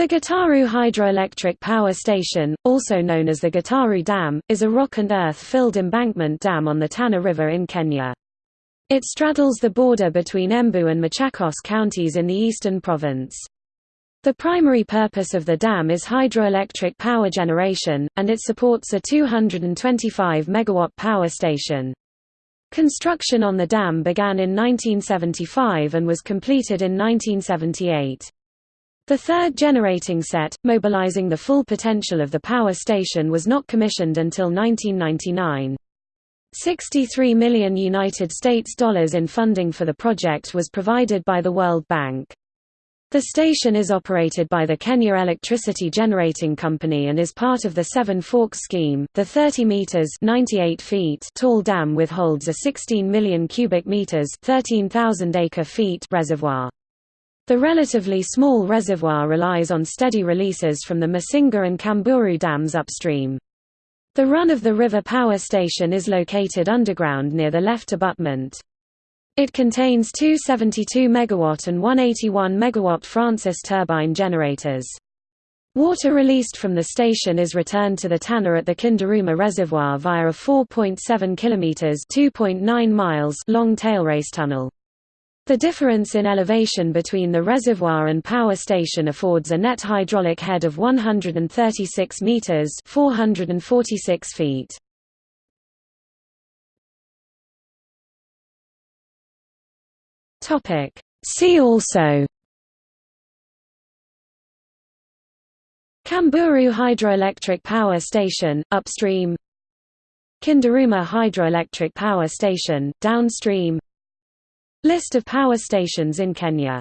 The Gitaru Hydroelectric Power Station, also known as the Gitaru Dam, is a rock and earth-filled embankment dam on the Tana River in Kenya. It straddles the border between Embu and Machakos counties in the eastern province. The primary purpose of the dam is hydroelectric power generation, and it supports a 225 MW power station. Construction on the dam began in 1975 and was completed in 1978. The third generating set, mobilizing the full potential of the power station was not commissioned until 1999. 63 million United States dollars in funding for the project was provided by the World Bank. The station is operated by the Kenya Electricity Generating Company and is part of the Seven Forks scheme. The 30 meters (98 feet) tall dam withholds a 16 million cubic meters (13,000 acre feet) reservoir. The relatively small reservoir relies on steady releases from the Masinga and Kamburu dams upstream. The run of the river power station is located underground near the left abutment. It contains two 72 MW and 181 MW Francis turbine generators. Water released from the station is returned to the Tana at the Kindaruma Reservoir via a 4.7 km (2.9 miles) long tailrace tunnel. The difference in elevation between the reservoir and power station affords a net hydraulic head of 136 meters (446 feet). Topic: See also. Kamburu Hydroelectric Power Station upstream. Kindaruma Hydroelectric Power Station downstream List of power stations in Kenya